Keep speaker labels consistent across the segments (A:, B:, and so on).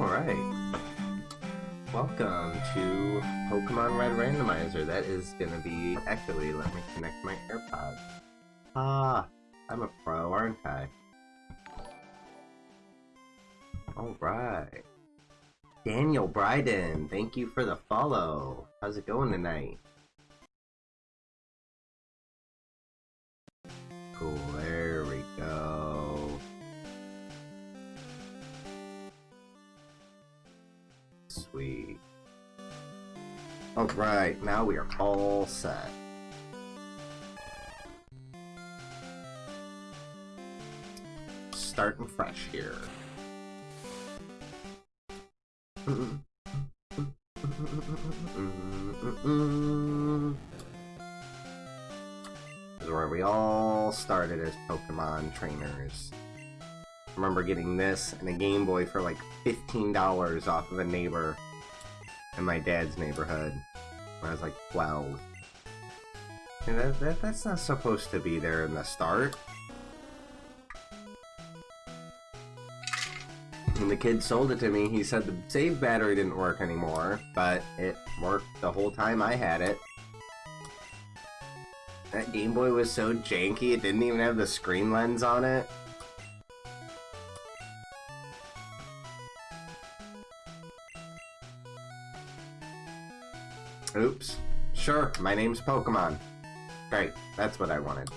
A: Alright. Welcome to Pokemon Red Randomizer. That is gonna be Actually, Let me connect my AirPods. Ah, I'm a pro, aren't I? Alright. Daniel Bryden, thank you for the follow. How's it going tonight? Sweet. Alright, now we are all set. Starting fresh here. This is where we all started as Pokemon trainers. I remember getting this and a Game Boy for like $15 off of a neighbor in my dad's neighborhood when I was like 12. And that, that, that's not supposed to be there in the start. When the kid sold it to me, he said the save battery didn't work anymore, but it worked the whole time I had it. That Game Boy was so janky, it didn't even have the screen lens on it. Oops. Sure, my name's Pokemon. Great, that's what I wanted.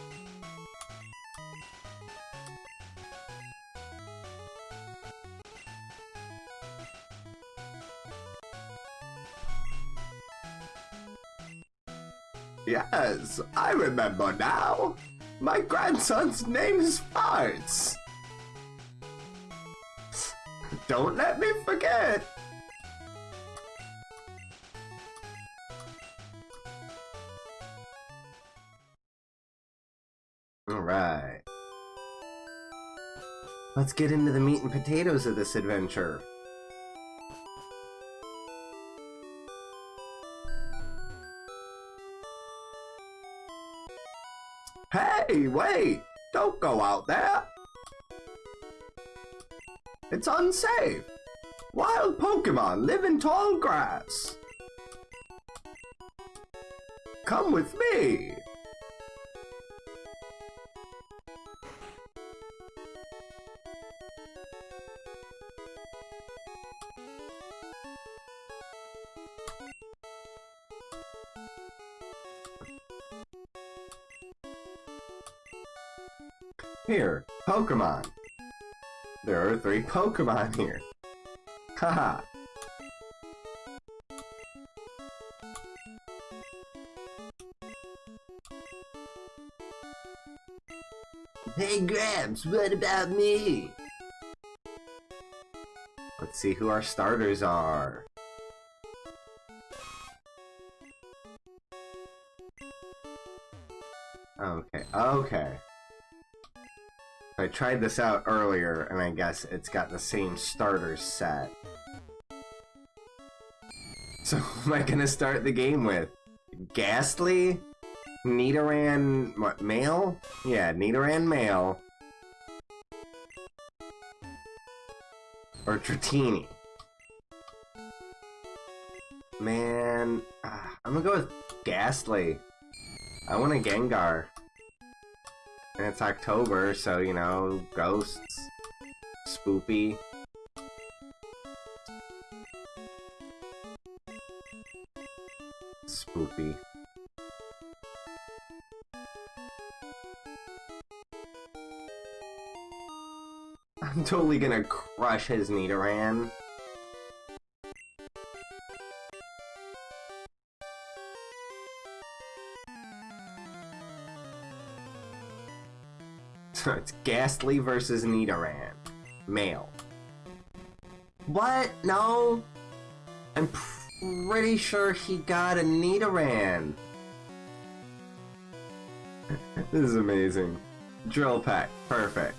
A: Yes, I remember now. My grandson's name is Farts. Don't let me forget. Alright. Let's get into the meat and potatoes of this adventure. Hey, wait! Don't go out there! It's unsafe! Wild Pokemon live in tall grass! Come with me! Pokemon. There are three Pokemon here. Haha. hey Gramps, what about me? Let's see who our starters are. Okay, okay. I tried this out earlier, and I guess it's got the same starter set. So, am I gonna start the game with? Gastly? Nidoran... what, male? Yeah, Nidoran male. Or Dratini. Man... Uh, I'm gonna go with Gastly. I want a Gengar. And it's October, so, you know, ghosts. Spoopy. Spoopy. I'm totally gonna crush his Nidoran. It's Gastly versus Nidoran. Male. What? No? I'm pretty sure he got a Nidoran. this is amazing. Drill Peck. Perfect.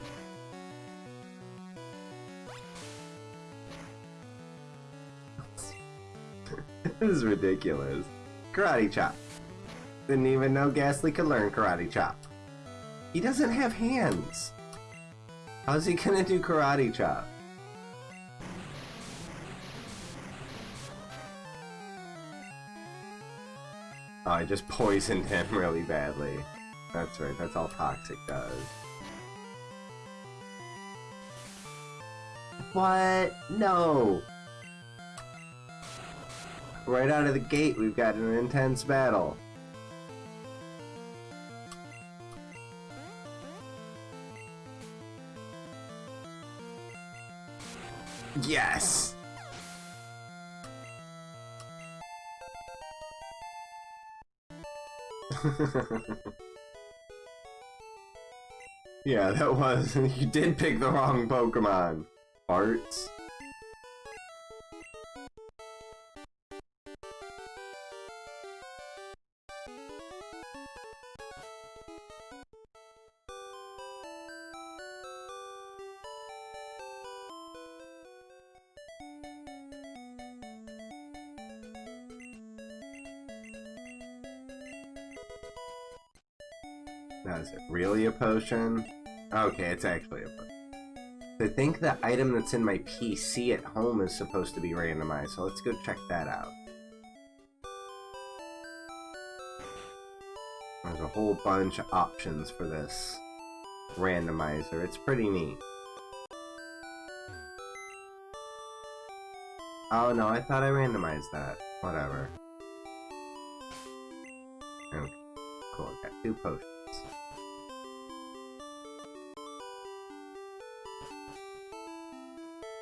A: this is ridiculous. Karate Chop. Didn't even know Gastly could learn Karate Chop. He doesn't have hands. How's he gonna do karate chop? Oh, I just poisoned him really badly. That's right, that's all Toxic does. What? No! Right out of the gate, we've got an intense battle. Yes! yeah, that was. you did pick the wrong Pokemon. Arts. Potion? Okay, it's actually a potion. I think the item that's in my PC at home is supposed to be randomized, so let's go check that out. There's a whole bunch of options for this randomizer. It's pretty neat. Oh no, I thought I randomized that. Whatever. Okay, cool, I got two potions.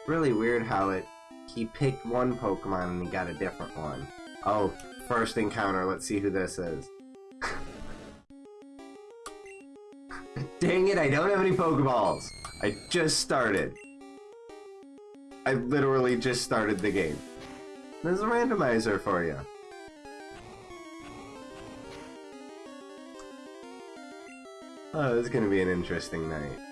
A: Really weird how it he picked one Pokemon and he got a different one. Oh, first encounter, let's see who this is. Dang it, I don't have any Pokeballs! I just started. I literally just started the game. There's a randomizer for you. Oh, this is gonna be an interesting night.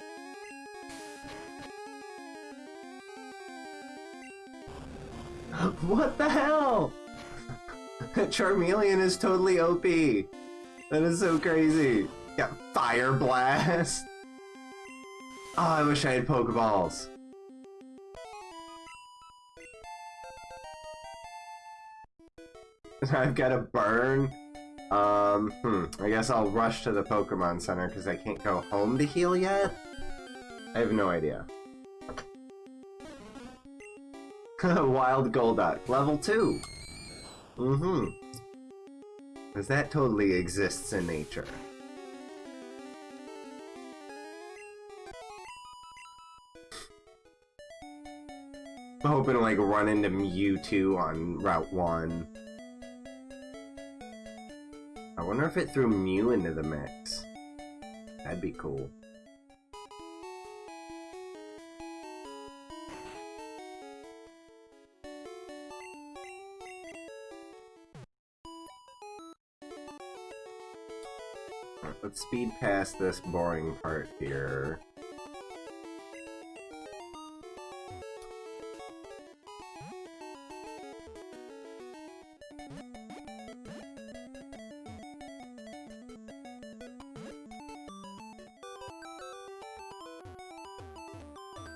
A: What the hell? Charmeleon is totally OP. That is so crazy. Got Fire Blast. Oh, I wish I had Pokeballs. I've got a burn. Um, hmm. I guess I'll rush to the Pokemon Center because I can't go home to heal yet? I have no idea. Wild Golduck, level 2! Mm-hmm. Because that totally exists in nature. I'm hoping to like run into Mewtwo on Route 1. I wonder if it threw Mew into the mix. That'd be cool. Let's speed past this boring part here.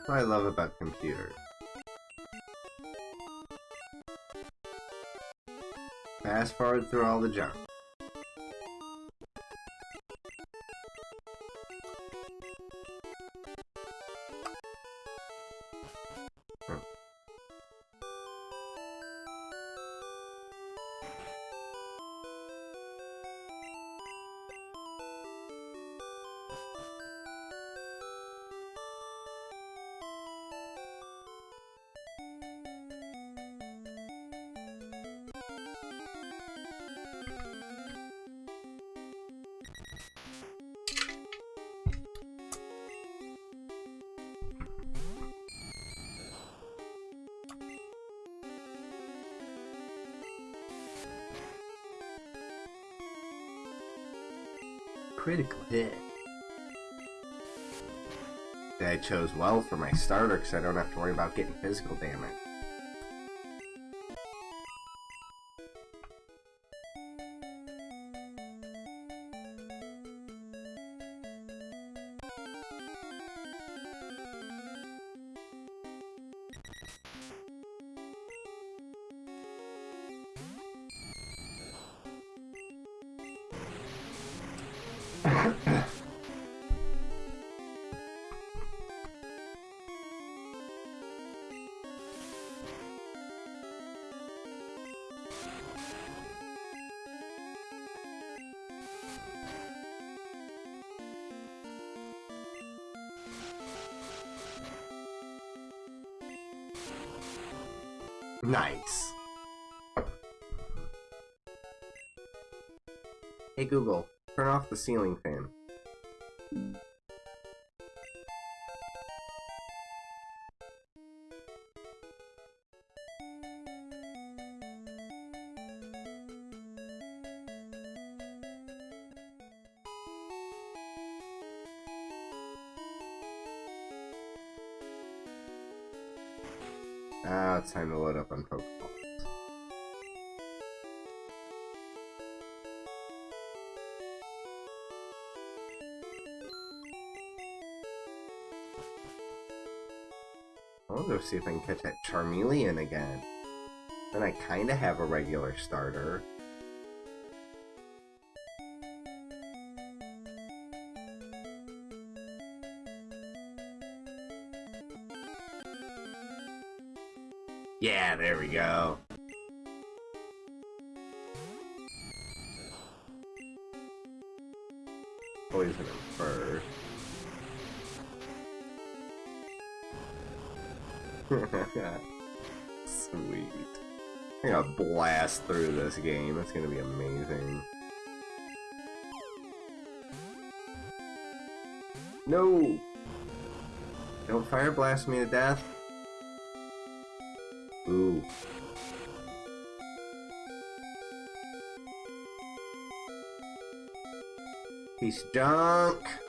A: I love about computers. Fast forward through all the junk. Well for my starter because I don't have to worry about getting physical damage. Hey Google, turn off the ceiling fan. See if I can catch that Charmeleon again. Then I kinda have a regular starter. Yeah, there we go. Sweet. I'm gonna blast through this game. It's gonna be amazing. No! Don't fire blast me to death. Ooh. Of junk.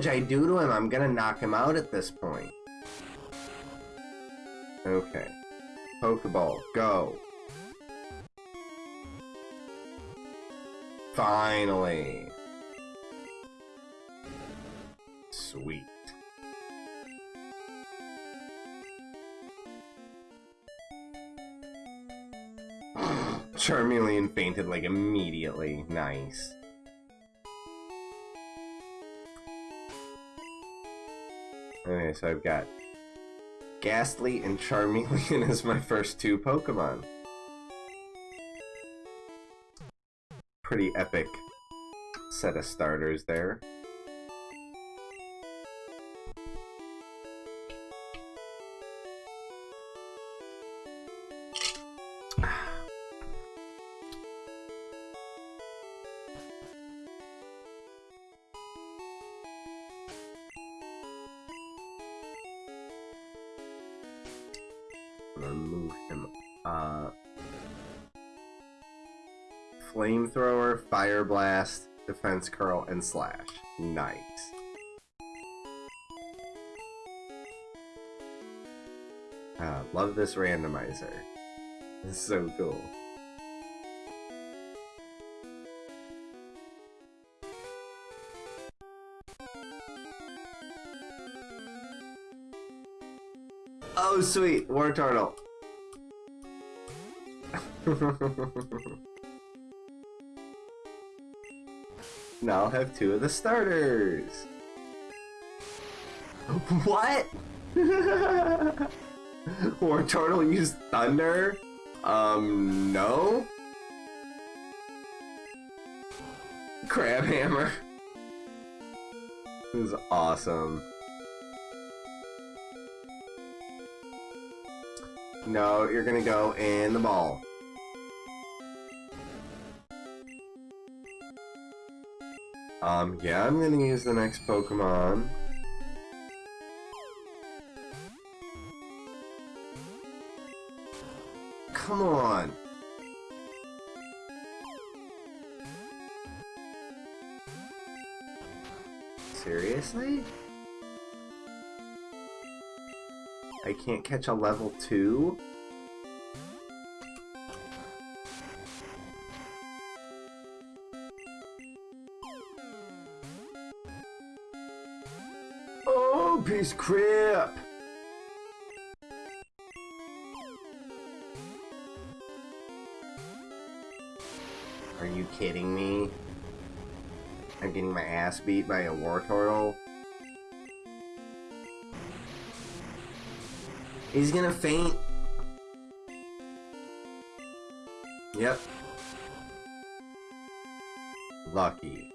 A: Damage I do to him, I'm gonna knock him out at this point. Okay. Pokeball, go. Finally. Sweet. Charmeleon fainted like immediately. Nice. Okay, so I've got Gastly and Charmeleon as my first two Pokemon. Pretty epic set of starters there. Defense Curl, and Slash. Nice. Ah, love this randomizer. It's so cool. Oh, sweet. Wartortle. now have two of the starters. What? Wartortle used Thunder? Um, no? Crabhammer. This is awesome. No, you're gonna go in the ball. Um, yeah, I'm gonna use the next Pokemon. Come on! Seriously? I can't catch a level 2? Crap! Are you kidding me? I'm getting my ass beat by a Wartortle? He's gonna faint. Yep. Lucky.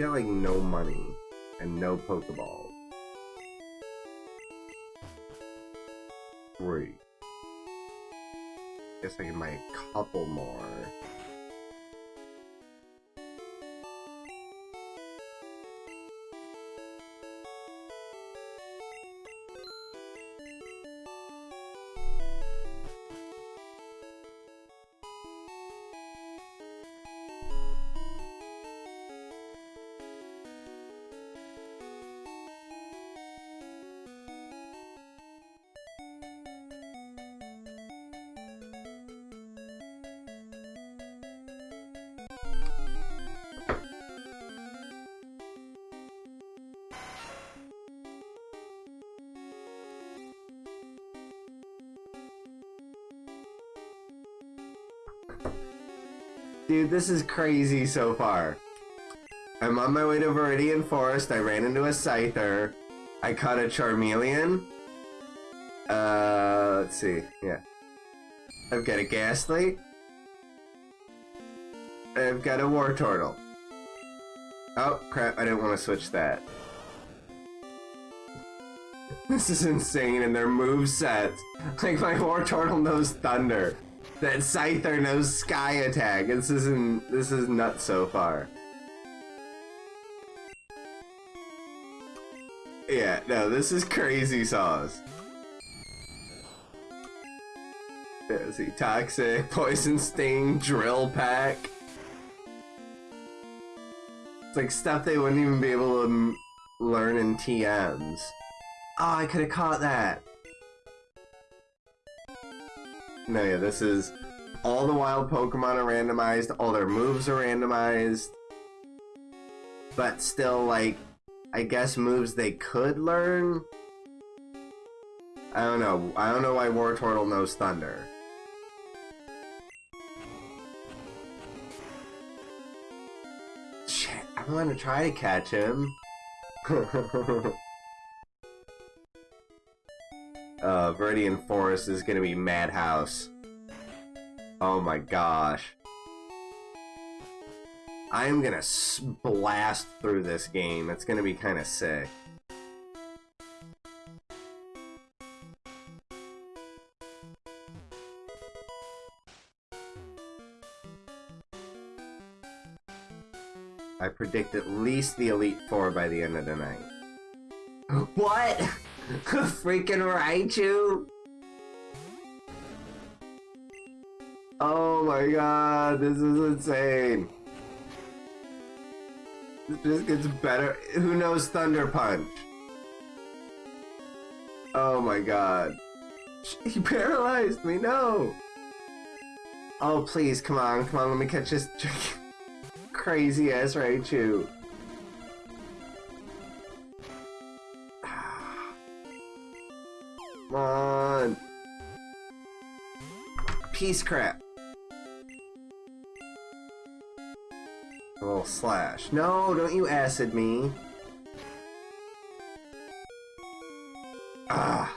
A: Got like no money and no Pokeballs. Three. Guess I can buy a couple more. This is crazy so far. I'm on my way to Viridian Forest. I ran into a Scyther. I caught a Charmeleon. Uh, let's see. Yeah. I've got a Gastly. I've got a Wartortle. Oh, crap. I didn't want to switch that. This is insane, and their move sets. Like, my Wartortle knows Thunder. That Scyther knows Sky Attack. This isn't. This is nuts so far. Yeah, no, this is crazy sauce. Yeah, see, Toxic, Poison Sting, Drill Peck. It's like stuff they wouldn't even be able to learn in TMs. Oh, ah, I could have caught that. No, yeah, this is... All the wild Pokemon are randomized, all their moves are randomized. But still, like, I guess moves they could learn? I don't know. I don't know why Wartortle knows Thunder. Shit, I want to try to catch him. uh, Viridian Forest is gonna be Madhouse. Oh my gosh. I am gonna blast through this game. It's gonna be kind of sick. I predict at least the Elite Four by the end of the night. What? Freaking Raichu? Oh my god, this is insane. This gets better. Who knows Thunder Punch? Oh my god. He paralyzed me, no! Oh, please, come on, come on, let me catch this crazy ass Raichu. On. Crap. A little slash. No, don't you acid me. Ah.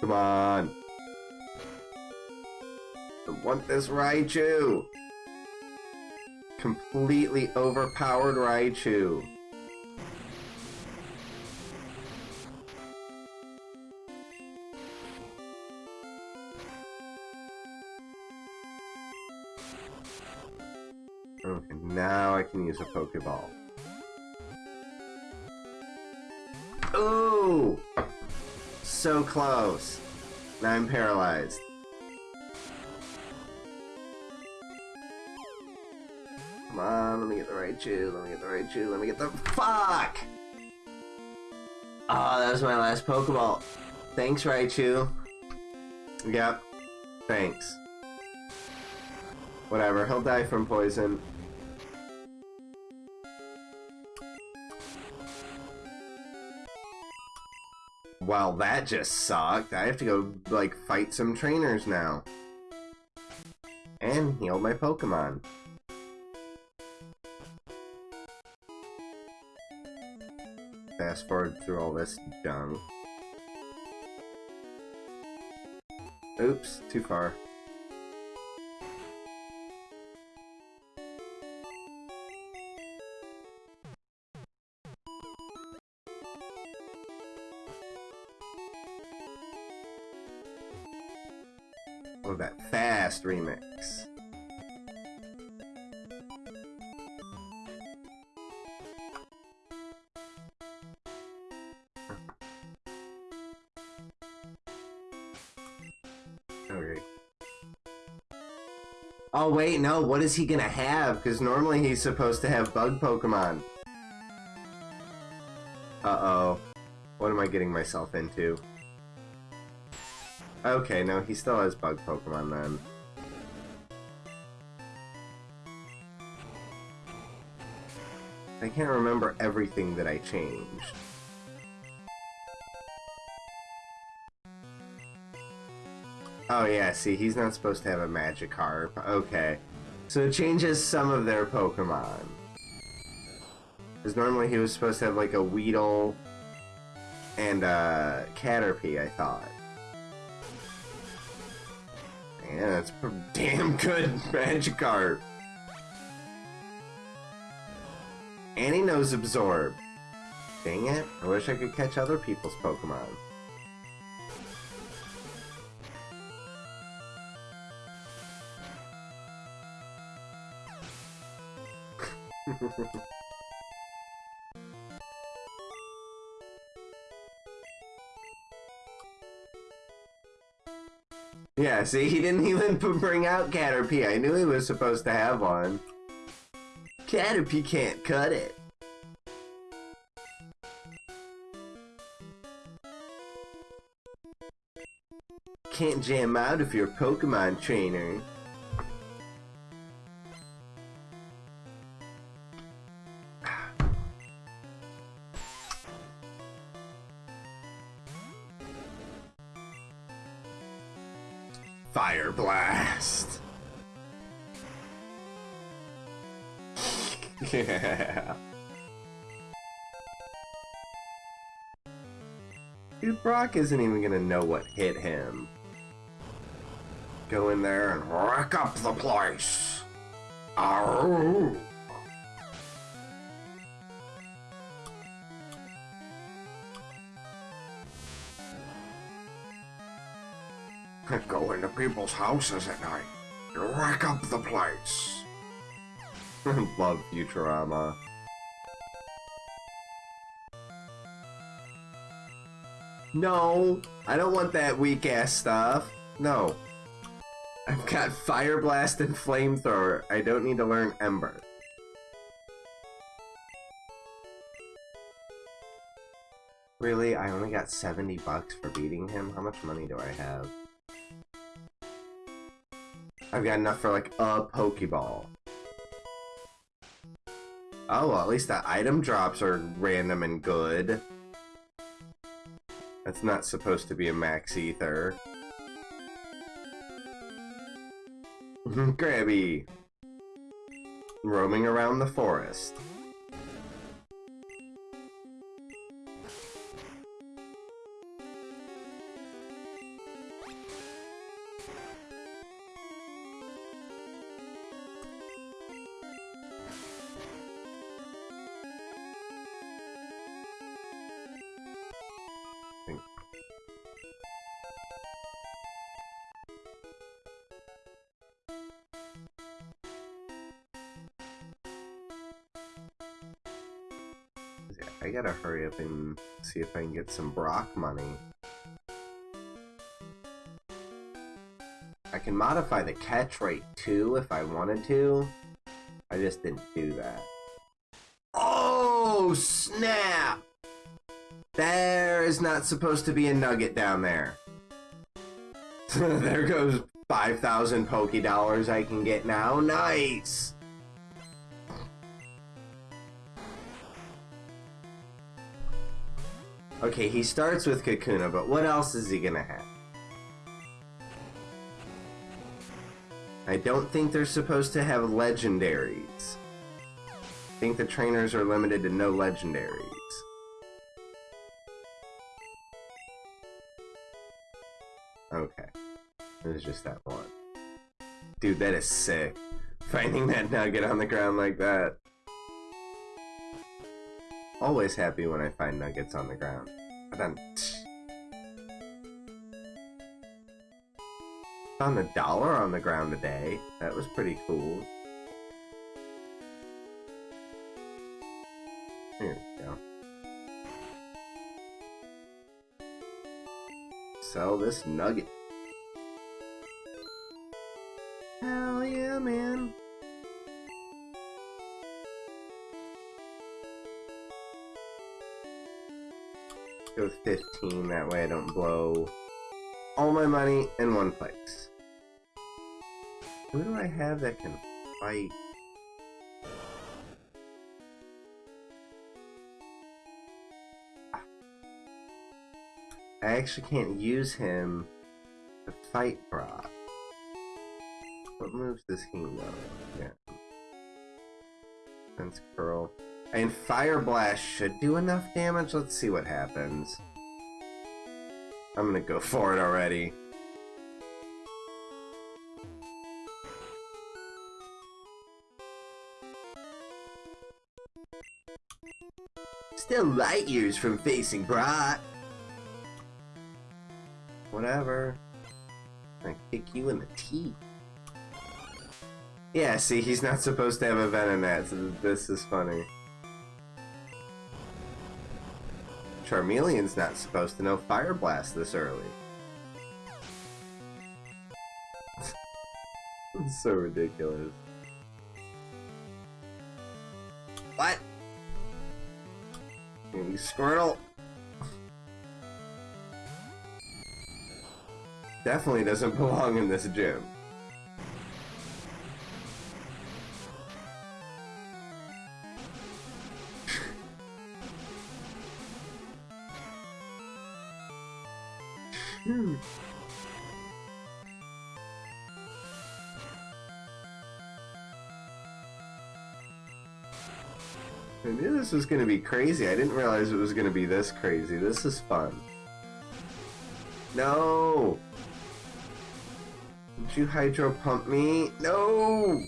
A: Come on. I want this Raichu. Completely overpowered Raichu. Now I can use a Pokeball. Ooh! So close. Now I'm paralyzed. Come on, let me get the right Raichu, let me get the right Raichu, let me get the- FUCK! Ah, oh, that was my last Pokeball. Thanks, Raichu. Yep. Thanks. Whatever, he'll die from poison. Well, that just sucked. I have to go, like, fight some trainers now. And heal my Pokemon. Fast forward through all this junk. Oops, too far. Oh wait, no, what is he gonna have? Because normally he's supposed to have bug Pokemon. Uh-oh. What am I getting myself into? Okay, no, he still has bug Pokemon then. I can't remember everything that I changed. Oh yeah, see, he's not supposed to have a Magikarp. Okay. So it changes some of their Pokemon. Because normally he was supposed to have like a Weedle and a Caterpie, I thought. Yeah, that's damn good Magikarp. And he knows Absorb. Dang it, I wish I could catch other people's Pokemon. yeah, see, he didn't even bring out Caterpie. I knew he was supposed to have one. Caterpie can't cut it. Can't jam out if you're a Pokemon trainer. yeah. Dude, Brock isn't even gonna know what hit him. Go in there and wreck up the place. Arrgh. Go into people's houses at night. Wreck up the place. Love Futurama. No, I don't want that weak ass stuff. No. I've got Fire Blast and Flamethrower. I don't need to learn Ember. Really? I only got 70 bucks for beating him? How much money do I have? I've got enough for like a Pokeball. Oh, well, at least the item drops are random and good. That's not supposed to be a max ether. Grabby! Roaming around the forest. Hurry up and see if I can get some Brock money. I can modify the catch rate too if I wanted to. I just didn't do that. Oh, snap! There is not supposed to be a nugget down there. there goes 5,000 Poke Dollars I can get now. Nice! Okay, he starts with Kakuna, but what else is he gonna have? I don't think they're supposed to have legendaries. I think the trainers are limited to no legendaries. Okay. It was just that one. Dude, that is sick. Finding that nugget on the ground like that. Always happy when I find nuggets on the ground. I found a dollar on the ground today. That was pretty cool. Here we go. Sell this nugget. Hell yeah, man. Go 15, that way I don't blow all my money in one place. Who do I have that can fight? I actually can't use him to fight Brock. What moves does he know? Yeah. Sense Curl. And Fire Blast should do enough damage. Let's see what happens. I'm gonna go for it already. Still light years from facing Brock. Whatever. I kick you in the teeth. Yeah, see, he's not supposed to have a Venonat, so this is funny. Charmeleon's not supposed to know Fire Blast this early. it's so ridiculous. What? Maybe Squirtle. Definitely doesn't belong in this gym. This was to be crazy. I didn't realize it was to be this crazy. This is fun. No! Did you hydro pump me? No!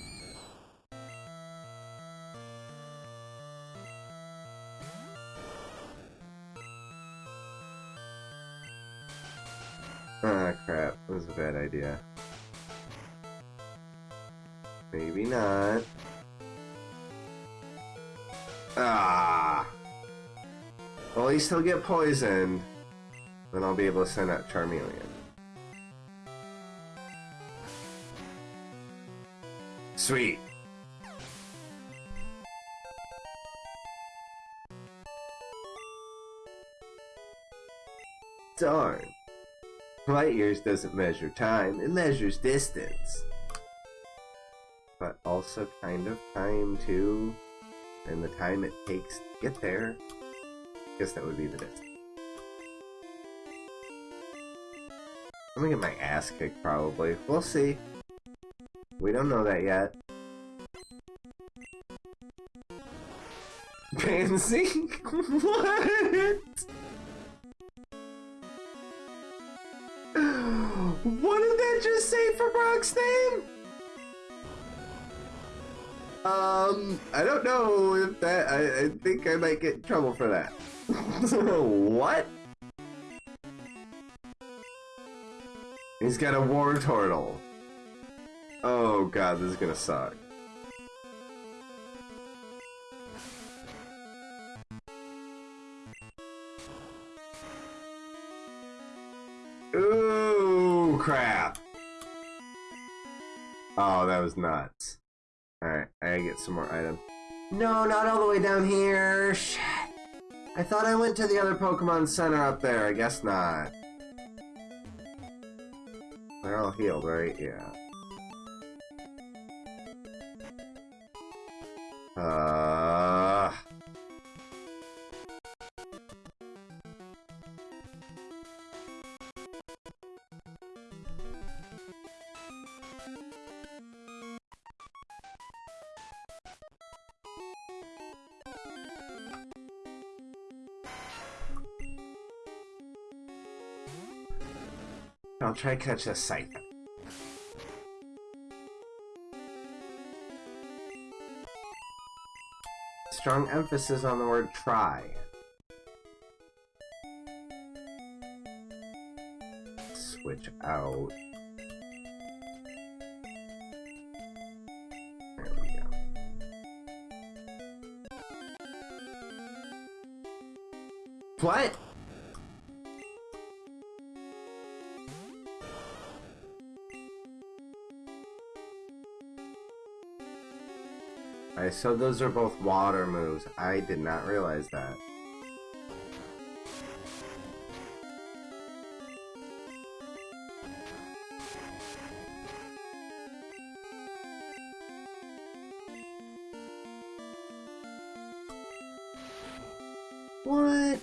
A: Ah, crap. That was a bad idea. Maybe not. Ah! Well, at least he'll get poisoned. Then I'll be able to send out Charmeleon. Sweet. Darn. Light years doesn't measure time, it measures distance. But also kind of time too, and the time it takes to get there. I guess that would be the distance. I'm gonna get my ass kicked probably. We'll see. We don't know that yet. Pansy? what? What did that just say for Brock's name? Um, I don't know if that. I, I think I might get in trouble for that. what? He's got a Wartortle. Oh god, this is gonna suck. Ooh, crap. Oh, that was nuts. I get some more items. No, not all the way down here. Shit. I thought I went to the other Pokemon Center up there. I guess not. They're all healed, right? Yeah. Uh... try to catch a Scyther. Strong emphasis on the word try. Switch out. What? Alright, so those are both water moves. I did not realize that. What?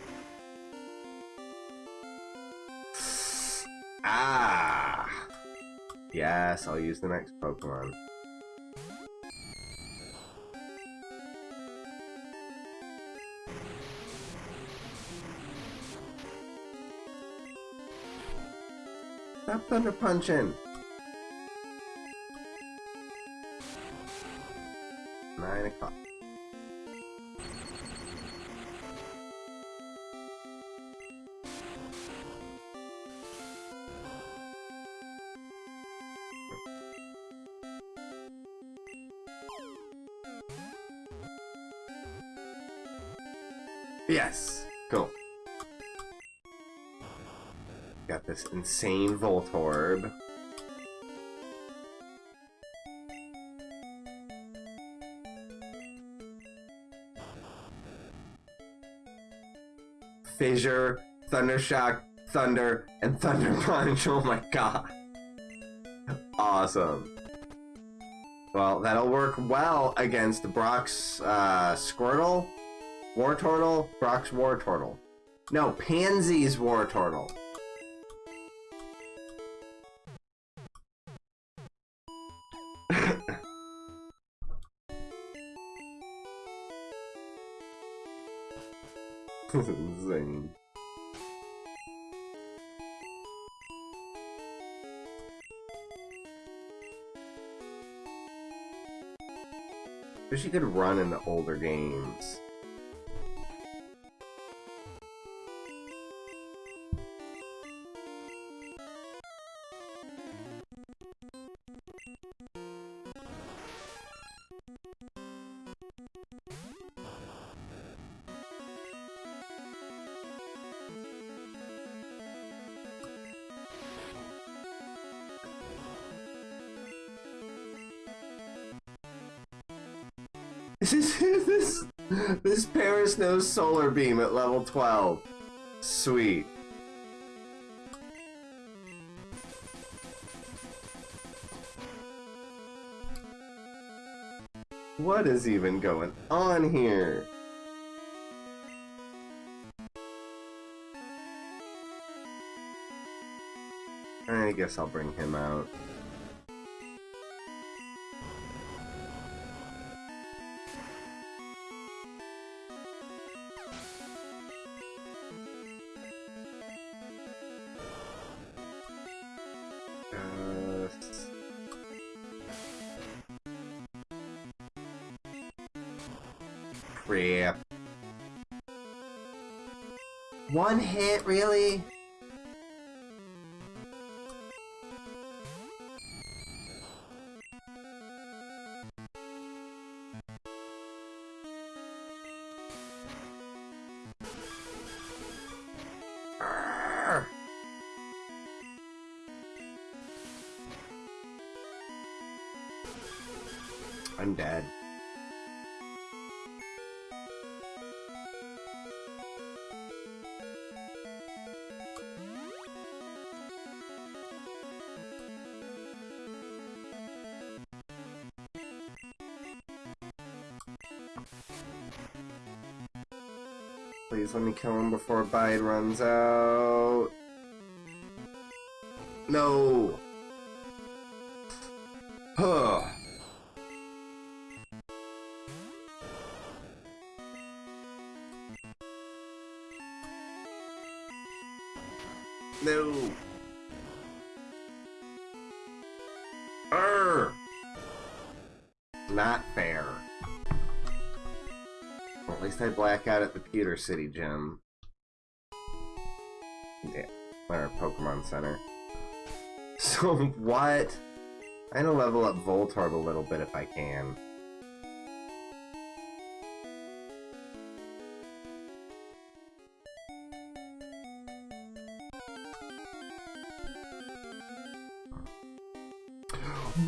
A: Ah! Yes, I'll use the next Pokemon. Stop thunder punching. Insane Voltorb. Fissure, Thundershock, Thunder, and Thunder Punch. Oh my god. Awesome. Well, that'll work well against Brock's uh, Squirtle, Wartortle, Brock's Wartortle. No, Pansy's Wartortle. this insane. Wish you could run in the older games. Paras solar beam at level 12. Sweet. What is even going on here? I guess I'll bring him out. Really? Please let me kill him before Bide runs out. No. Huh. No. Arr. Not fair. Least I black out at the Pewter City Gym. Yeah, or Pokemon Center. So what? I'm gonna level up Voltorb a little bit if I can.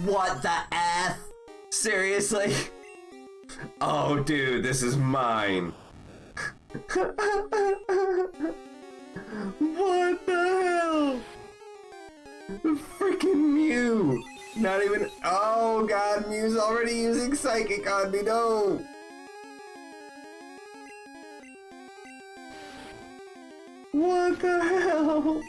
A: What the F? Seriously? Oh, dude, this is mine. what the hell? Freaking Mew! Not even. Oh god, Mew's already using Psychic on me, no! What the hell?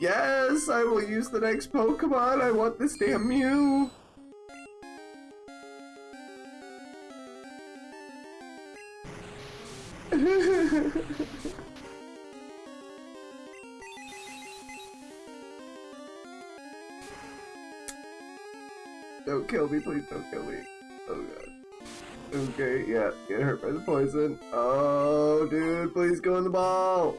A: Yes, I will use the next Pokemon. I want this damn Mew. don't kill me, please don't kill me. Oh god. Okay, yeah, get hurt by the poison. Oh, dude, please go in the ball.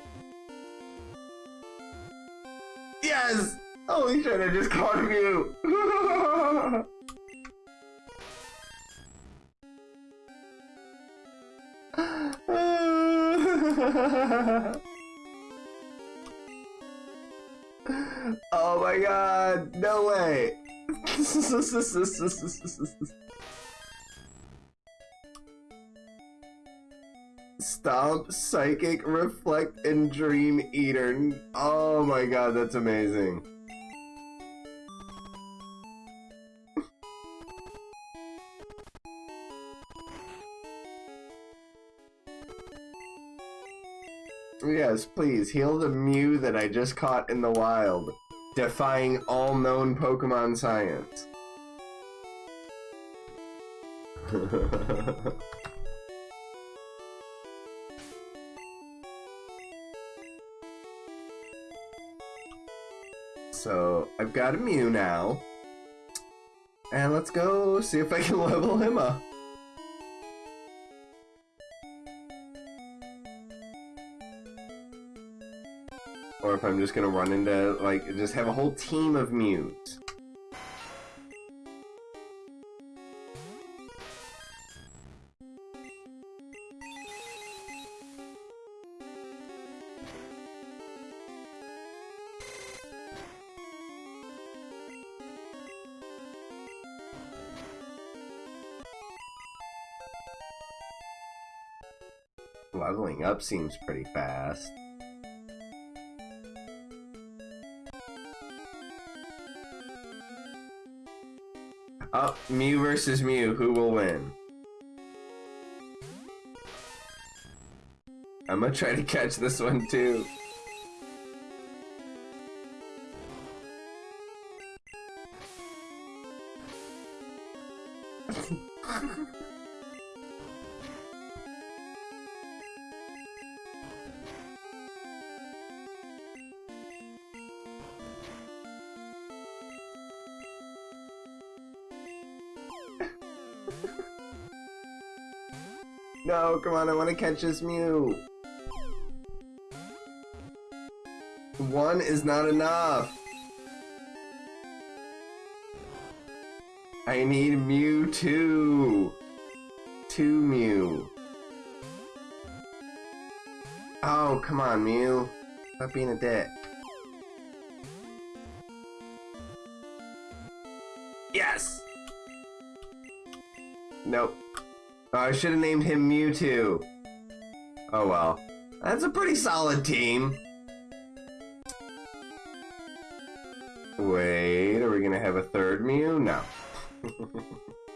A: I just caught you! oh my god, no way! Stomp, Psychic, Reflect, and Dream Eater. Oh my god, that's amazing. Yes, please, heal the Mew that I just caught in the wild, defying all known Pokemon science. So I've got a Mew now. And let's go see if I can level him up. If I'm just gonna run into, like, just have a whole team of Mews. Leveling up seems pretty fast. Up, oh, Mew versus Mew. Who will win? I'm gonna try to catch this one too. no, come on, I want to catch this Mew. One is not enough. I need Mew two. Two Mew. Oh, come on, Mew. Stop being a dick. Yes! Nope. Oh, I should have named him Mewtwo. Oh well. That's a pretty solid team. Wait, are we gonna have a third Mew? No.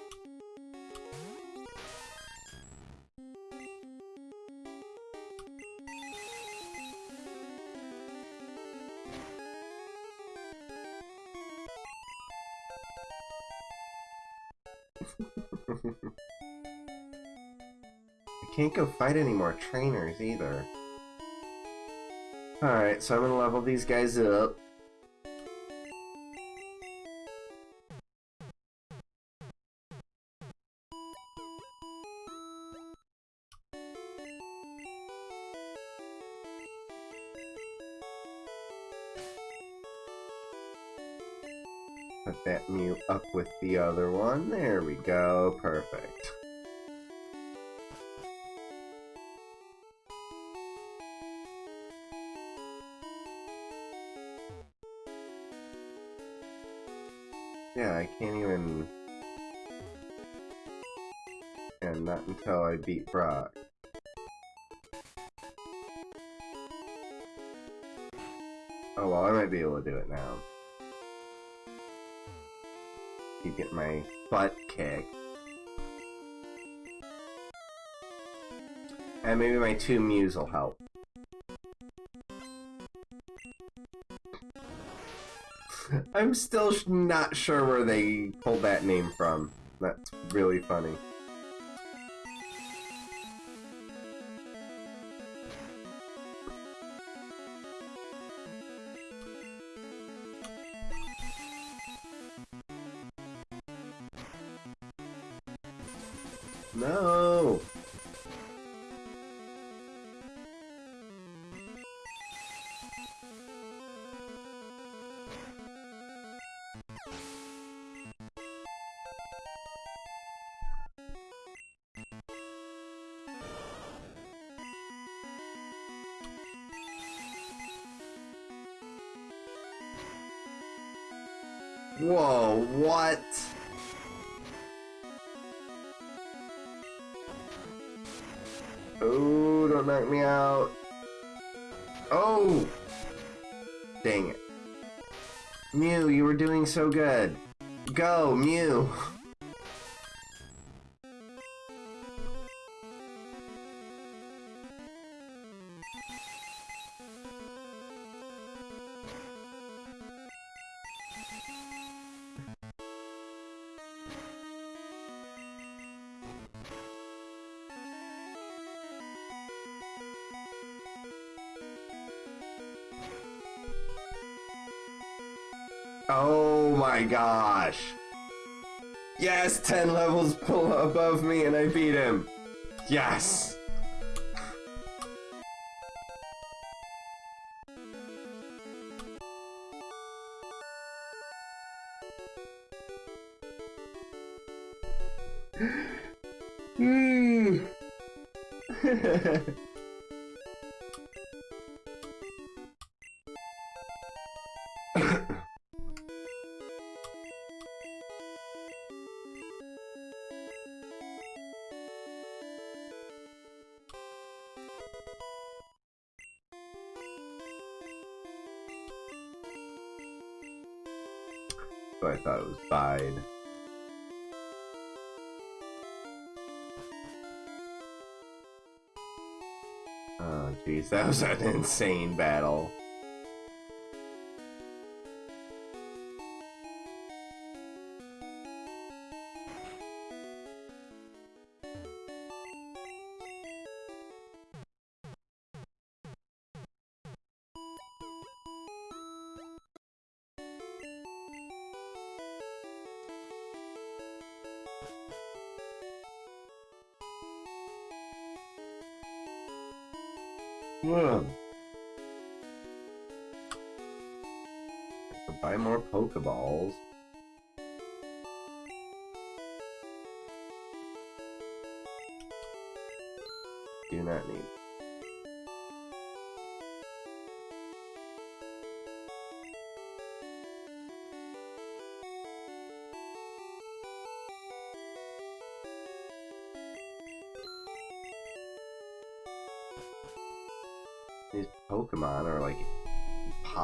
A: can't go fight any more trainers either. Alright, so I'm gonna level these guys up. Put that Mew up with the other beat Brock. Oh well, I might be able to do it now keep getting my butt kicked. And maybe my two Mews will help. I'm still not sure where they pulled that name from. That's really funny. No! Whoa, what? Knock me out. Oh! Dang it. Mew, you were doing so good. Go, Mew! Yes, 10 levels above me and I beat him. Yes. That was an insane battle. Buy more Pokeballs. Do not need.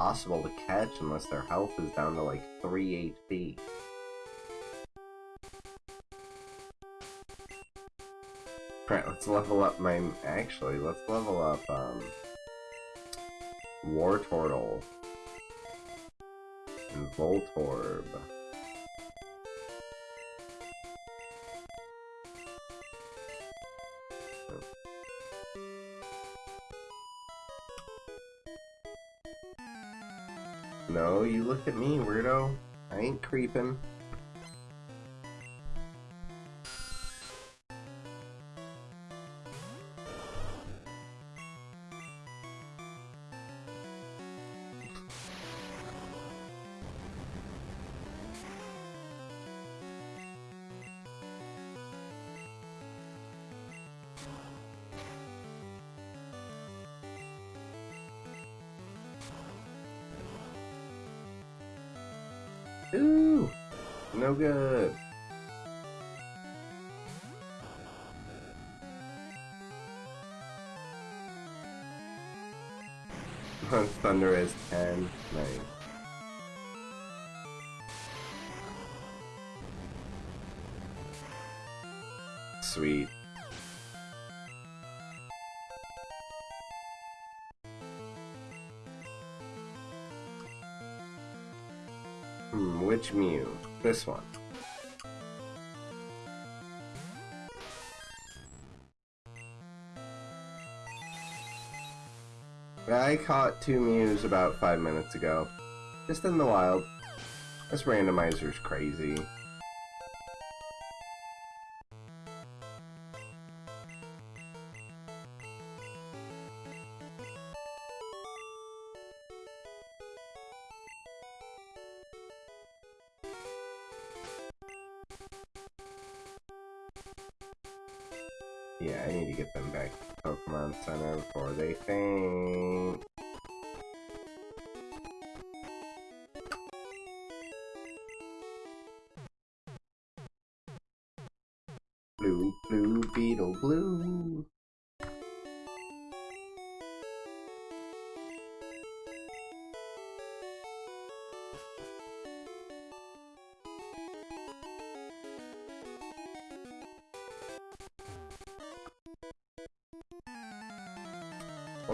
A: Impossible to catch unless their health is down to like 3 HP. Alright, let's level up my... Actually, let's level up, um... Wartortle. And Voltorb. Creeping. 10. Nice. Sweet. Hmm, which Mew? This one. Caught two Mews about five minutes ago. Just in the wild. This randomizer's crazy. Yeah, I need to get them back to Pokemon Center before they faint. Blue, blue, beetle, blue.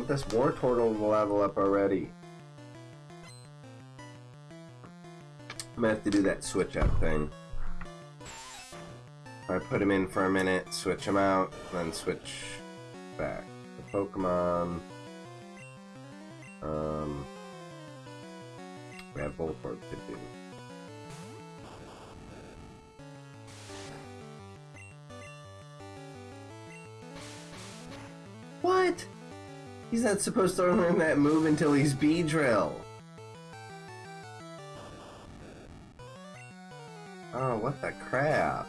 A: want this Wartortle to level up already. I'm gonna have to do that switch up thing. I put him in for a minute, switch him out, then switch back. The Pokemon. Um, we have Voltorb to do. What? He's not supposed to learn that move until he's Beedrill. Oh, what the crap.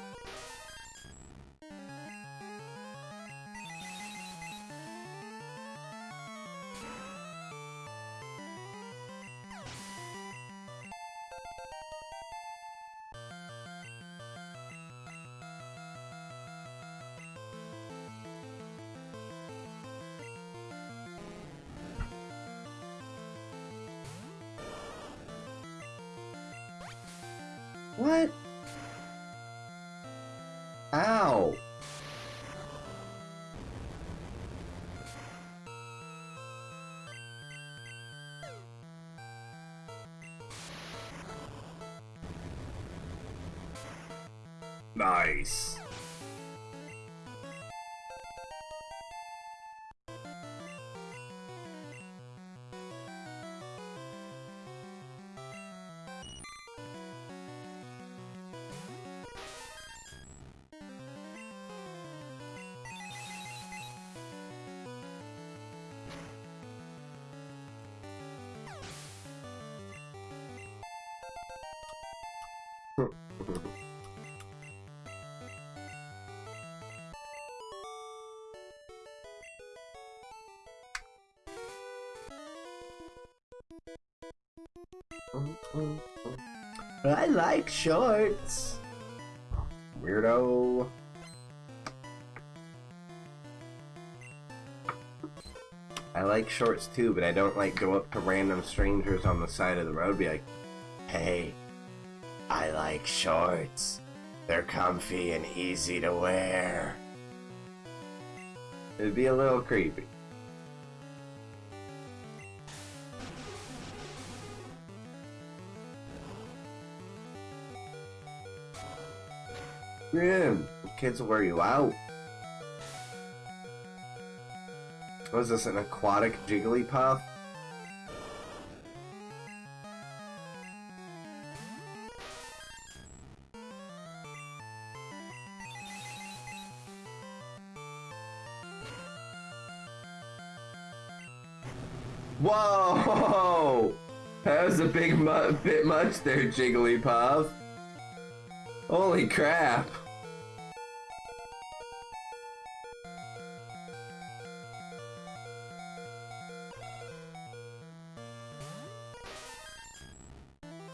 A: Nice. I like shorts. Weirdo. I like shorts too, but I don't like go up to random strangers on the side of the road be like, Hey, I like shorts. They're comfy and easy to wear. It'd be a little creepy. Grim, kids will wear you out. Was this an aquatic Jigglypuff? Whoa! That was a big mu bit much there, Jigglypuff. Holy crap!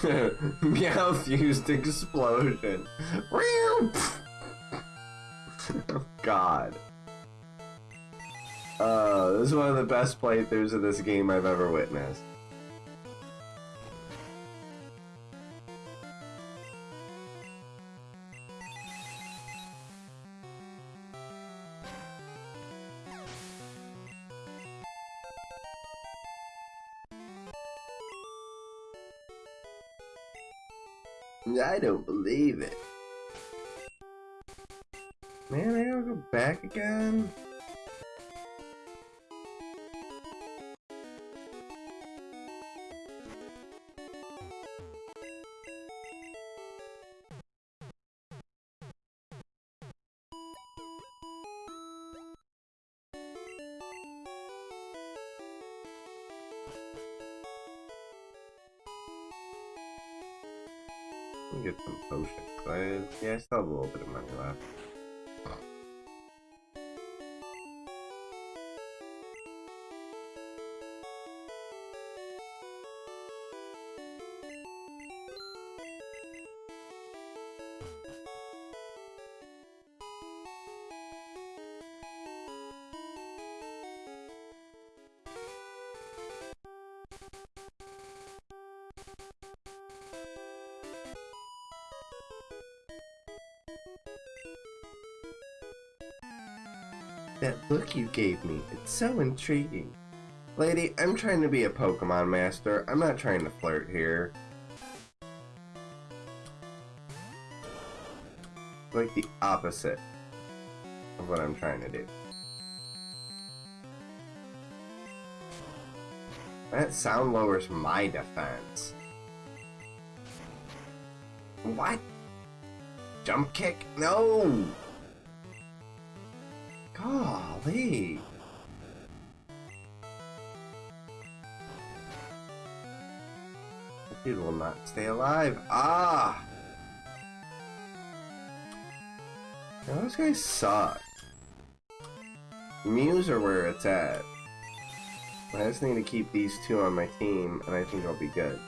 A: Meowth fused explosion. oh, God. Uh, this is one of the best playthroughs of this game I've ever witnessed. Don't believe it. Man, I gotta go back again? I, yeah, I still have That look you gave me, it's so intriguing. Lady, I'm trying to be a Pokemon master. I'm not trying to flirt here. Like the opposite of what I'm trying to do. That sound lowers my defense. What? Jump kick? No! Golly. Dude will not stay alive. Ah! Now, those guys suck. Mews are where it's at. I just need to keep these two on my team, and I think I'll be good.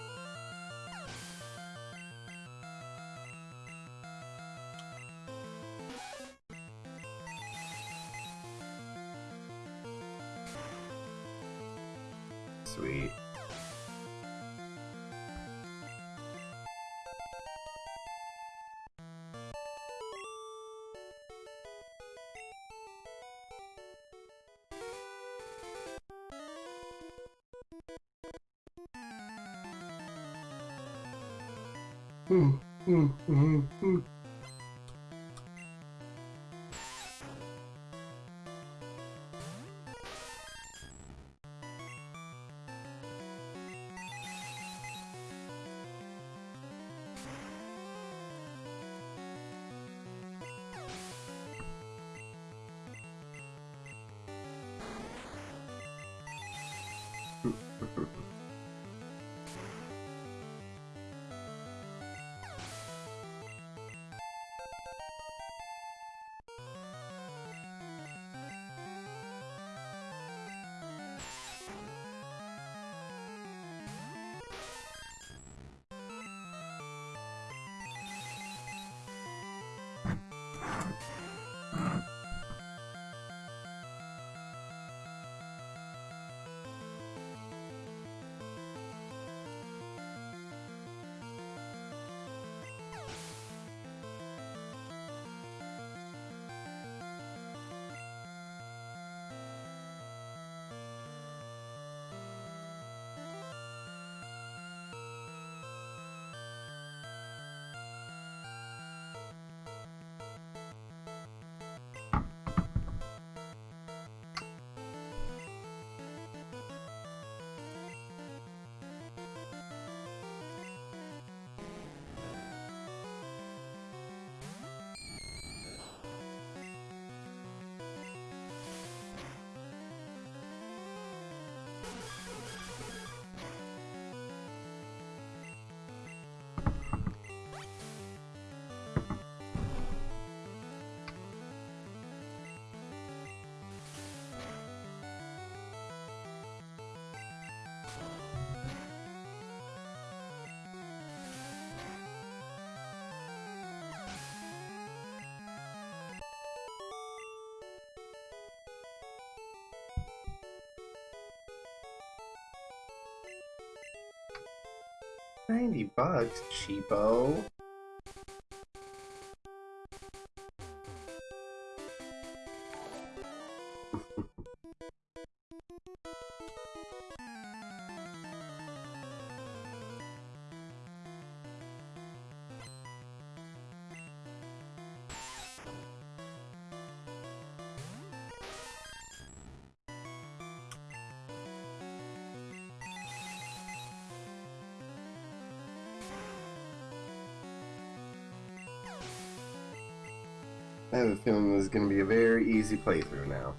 A: 90 bucks, cheapo. This is going to be a very easy playthrough now.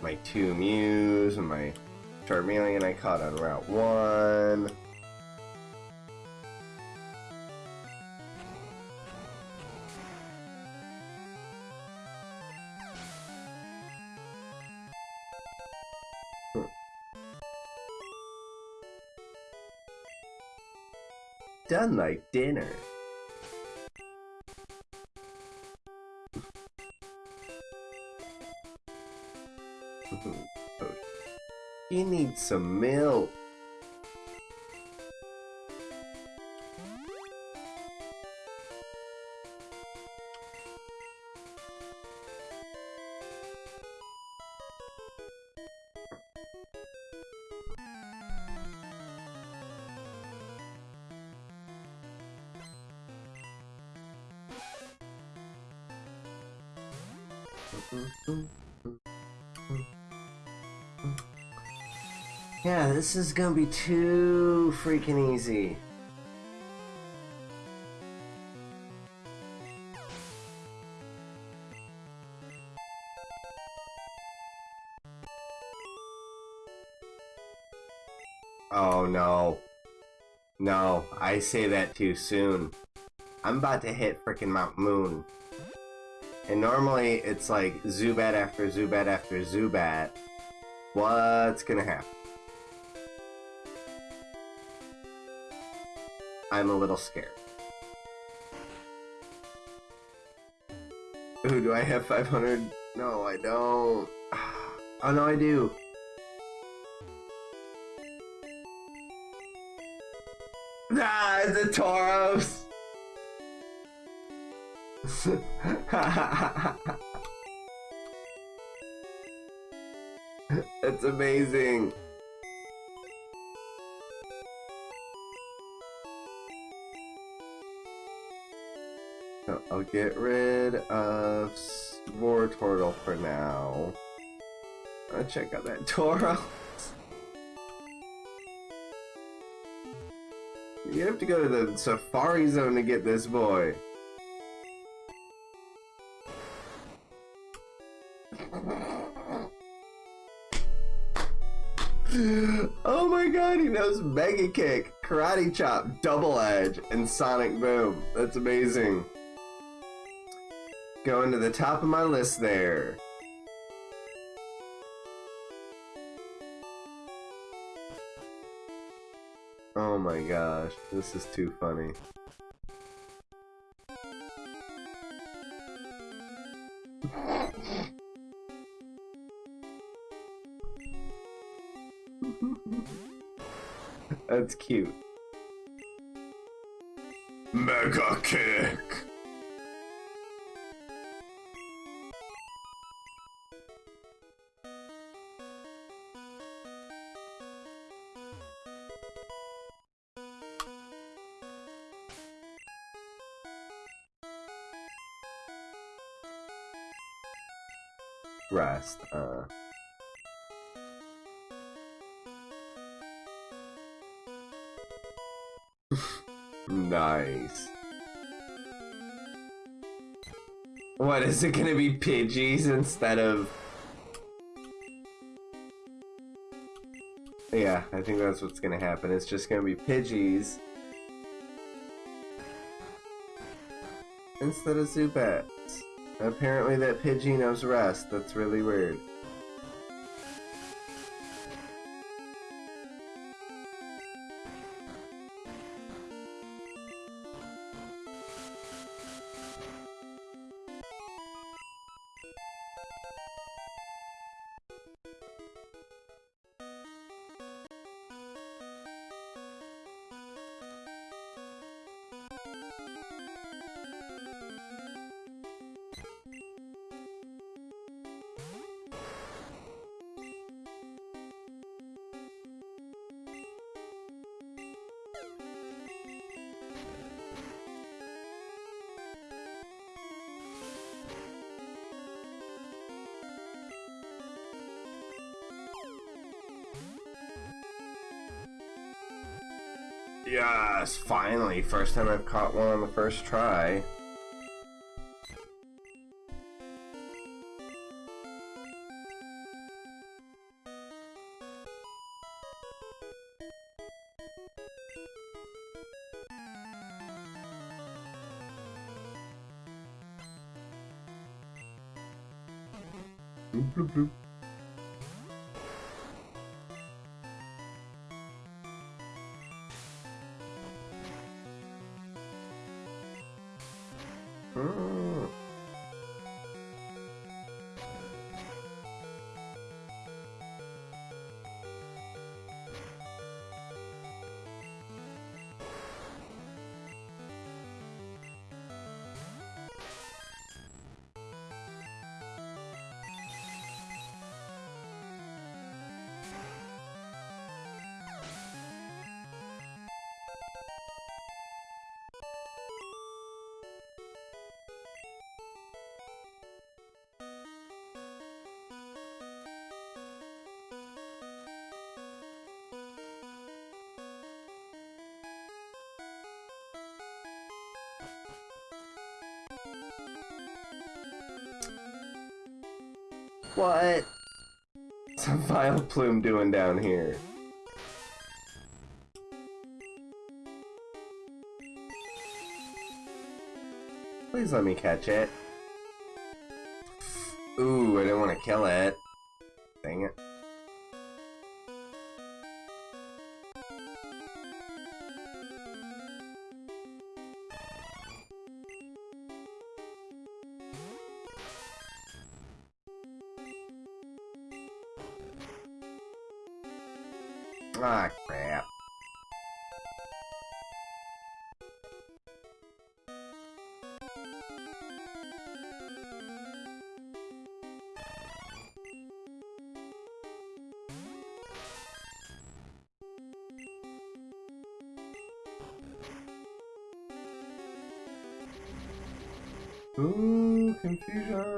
A: My two Mews and my Charmeleon I caught on Route 1. Done like dinner. You need some milk. This is gonna be too freaking easy. Oh no. No, I say that too soon. I'm about to hit freaking Mount Moon. And normally it's like Zubat after Zubat after Zubat. What's gonna happen? I'm a little scared. Ooh, do I have 500? No, I don't. Oh, no, I do. Ah, it's a Tauros! That's amazing. I'll get rid of Wartortle for now. I'll check out that Tauros. You have to go to the Safari Zone to get this boy. oh my god, he knows Mega Kick, Karate Chop, Double Edge, and Sonic Boom. That's amazing. Going to the top of my list there. Oh my gosh, this is too funny. That's cute. Mega Kick! Uh... nice. What, is it gonna be Pidgeys instead of... Yeah, I think that's what's gonna happen. It's just gonna be Pidgeys instead of Zubats. Apparently that Pidgey knows rest. That's really weird. First time I've caught one on the first try. What? What's a Vileplume doing down here? Please let me catch it. Ooh, I didn't want to kill it. Ah, crap. Ooh, confusion.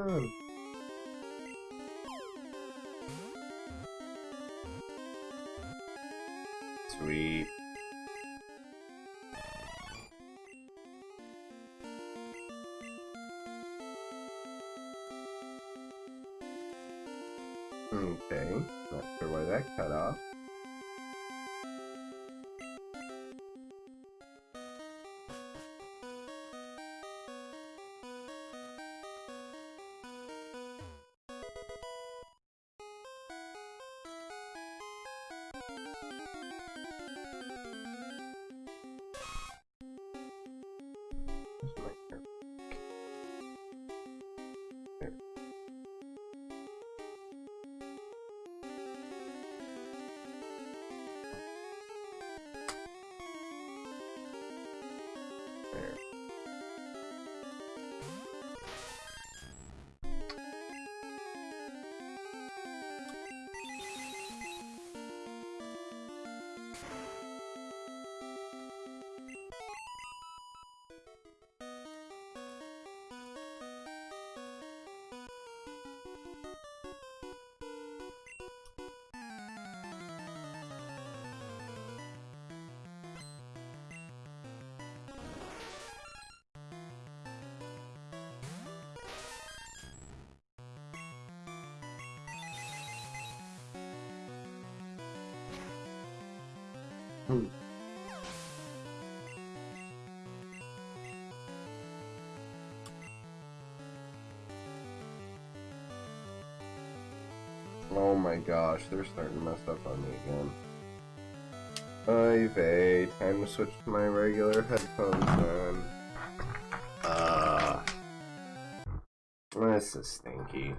A: Where's Hmm. Oh my gosh, they're starting to mess up on me again. Vey, time to switch to my regular headphones then. Uh, this is stinky.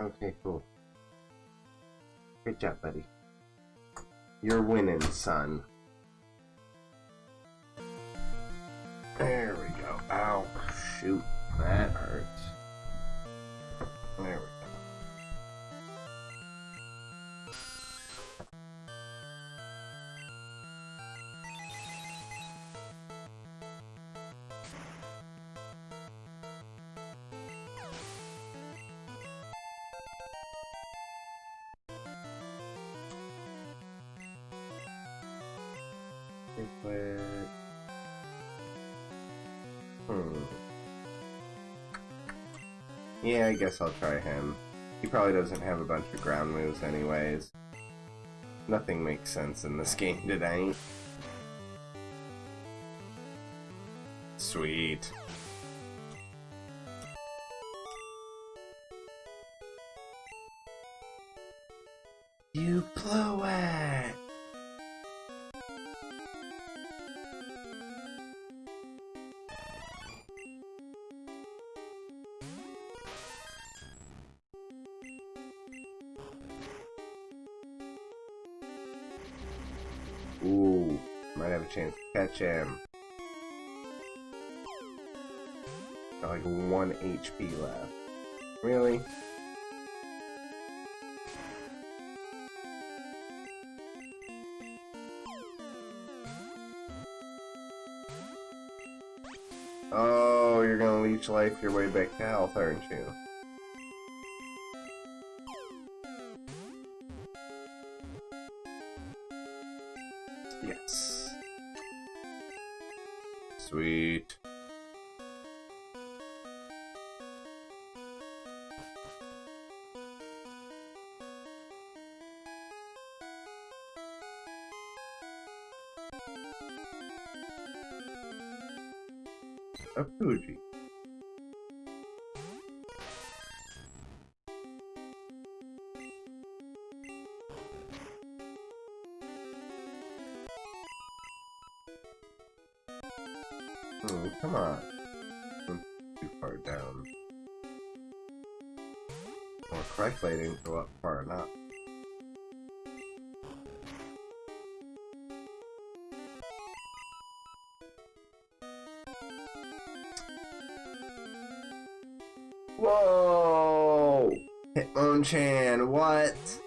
A: Okay, cool. Good job, buddy. You're winning, son. There we go. Ow. Shoot. Yeah, I guess I'll try him. He probably doesn't have a bunch of ground moves anyways. Nothing makes sense in this game today. Sweet. Life your way back to health, aren't you? I didn't go up far enough. Whoa! Hitmonchan, what?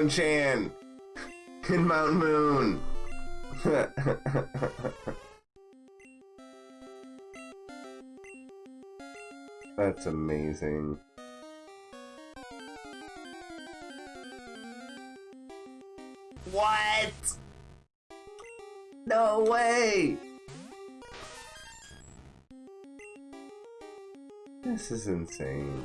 A: A Hitmonchan! In Mount Moon! That's amazing. What? No way! This is insane.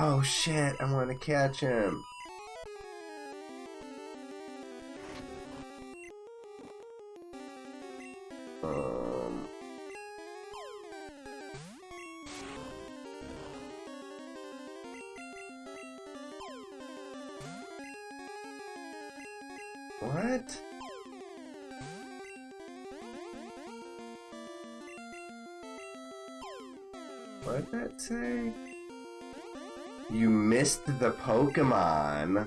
A: Oh shit, I want to catch him. Missed the Pokemon.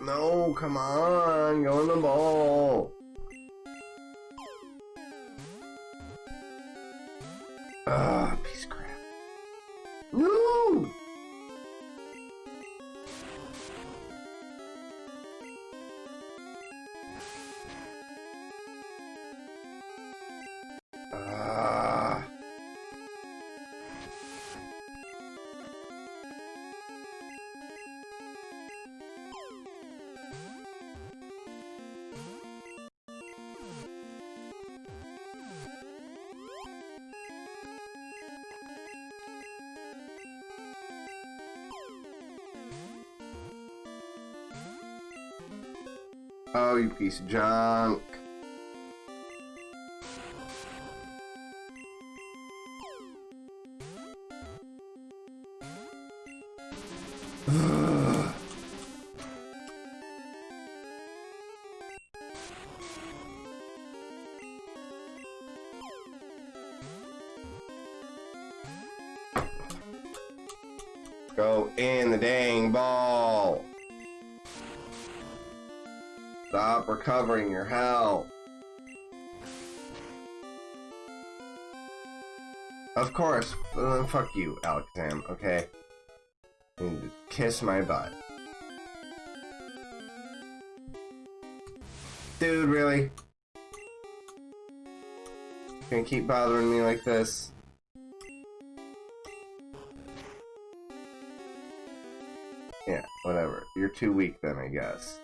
A: No, come on, go in the ball. You piece of junk. Stop recovering your health. Of course. Uh, fuck you, Alexam, okay? To kiss my butt. Dude, really? Gonna keep bothering me like this? Yeah, whatever. You're too weak then, I guess.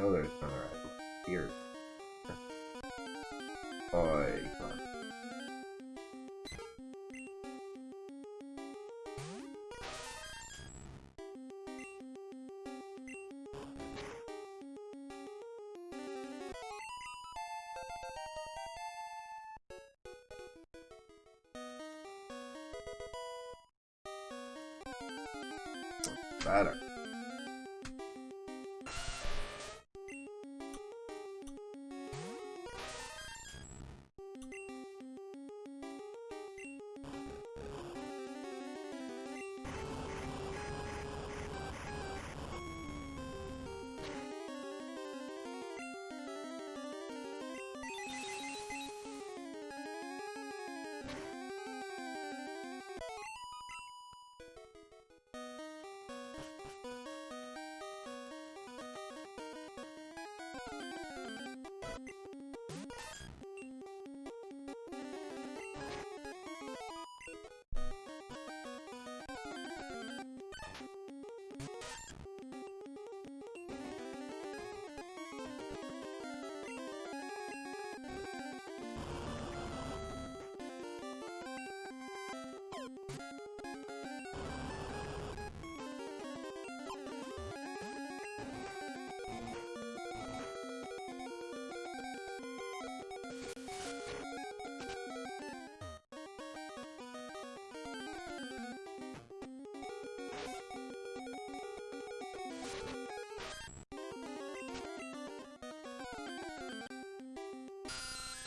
A: Oh, there's another item. Here. Oh, Oi. Better.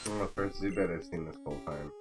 A: I'm the first Zubat I've seen this whole time.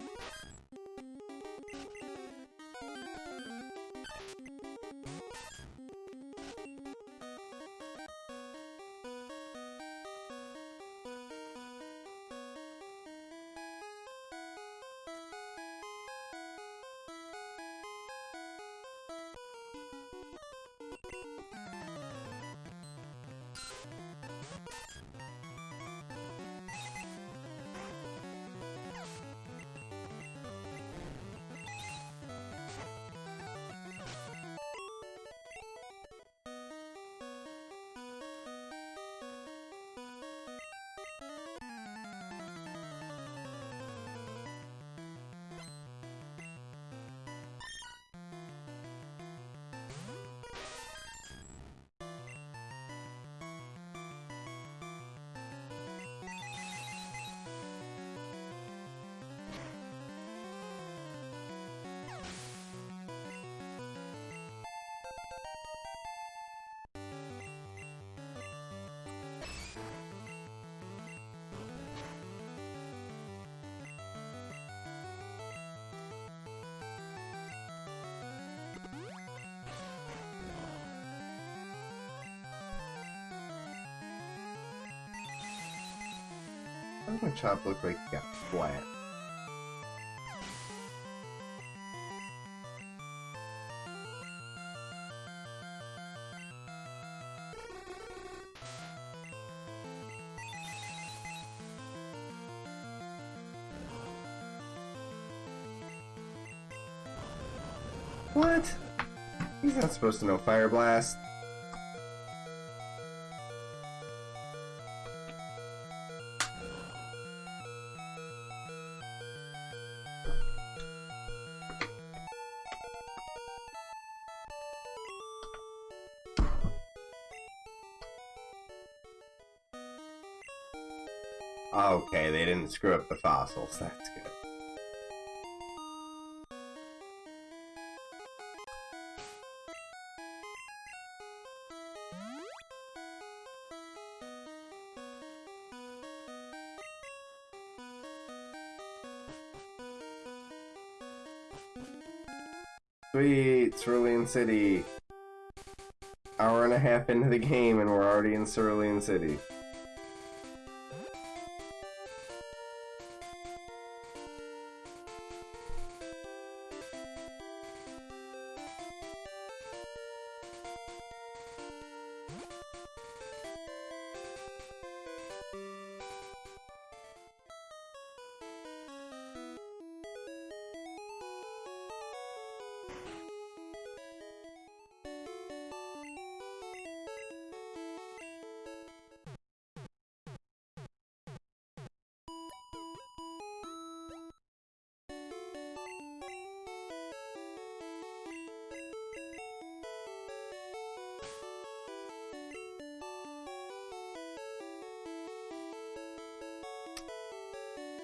A: Does my chop look like it got flat? What? He's not supposed to know Fire Blast. Didn't screw up the fossils. That's good. Sweet, Cerulean City. Hour and a half into the game and we're already in Cerulean City.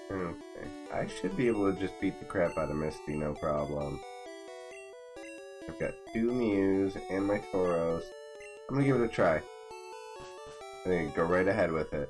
A: Okay. I should be able to just beat the crap out of Misty, no problem. I've got two Mews and my Tauros. I'm gonna give it a try. I think go right ahead with it.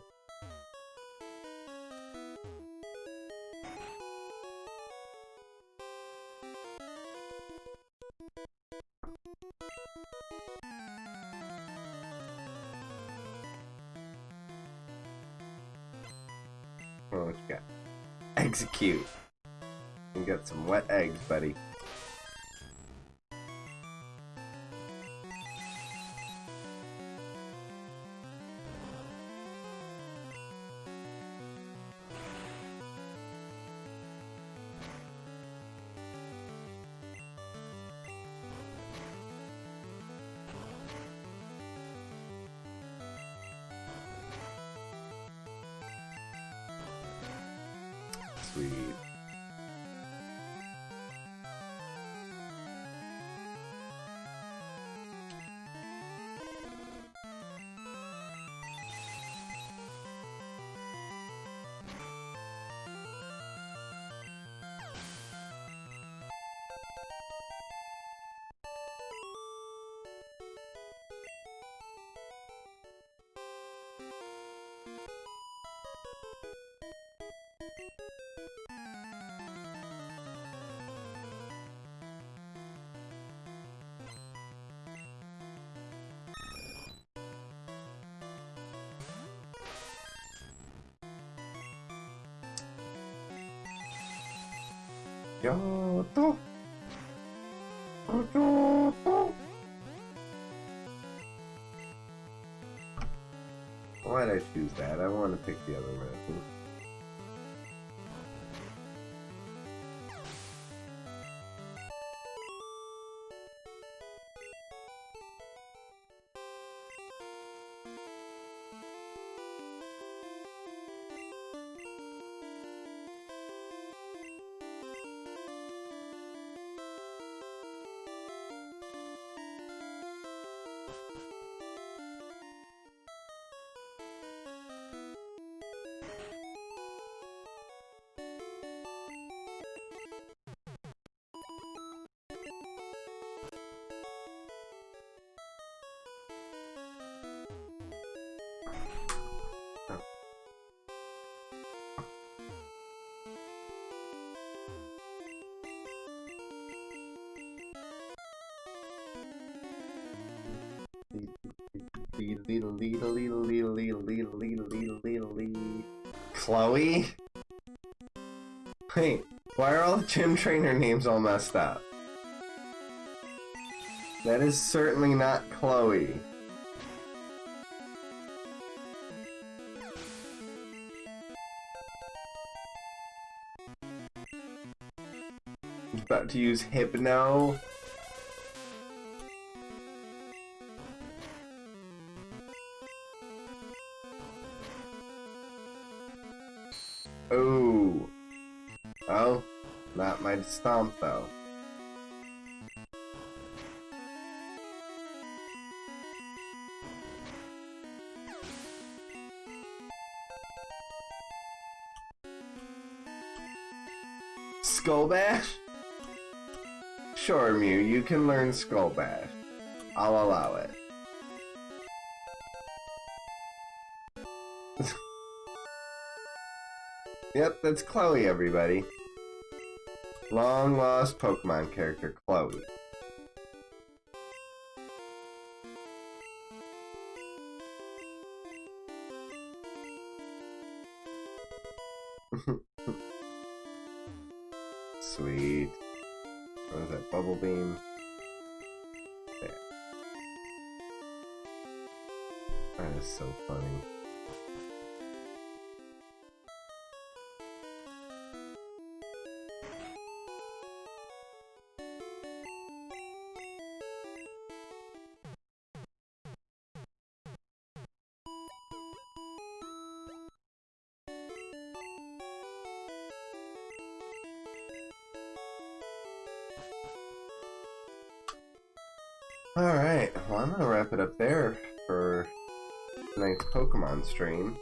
A: Buddy. Kyoto. Why'd I choose that? I want to pick the other medicine. Chloe? Wait, why are all the gym trainer names all messed up? That is certainly not Chloe. About to use Hypno. Can learn Skull Bash. I'll allow it. yep, that's Chloe, everybody. Long lost Pokemon character, Chloe. Stream.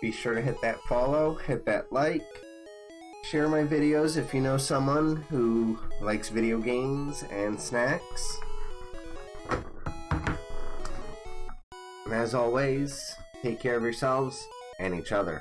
A: Be sure to hit that follow, hit that like, share my videos if you know someone who likes video games and snacks. And as always, take care of yourselves and each other.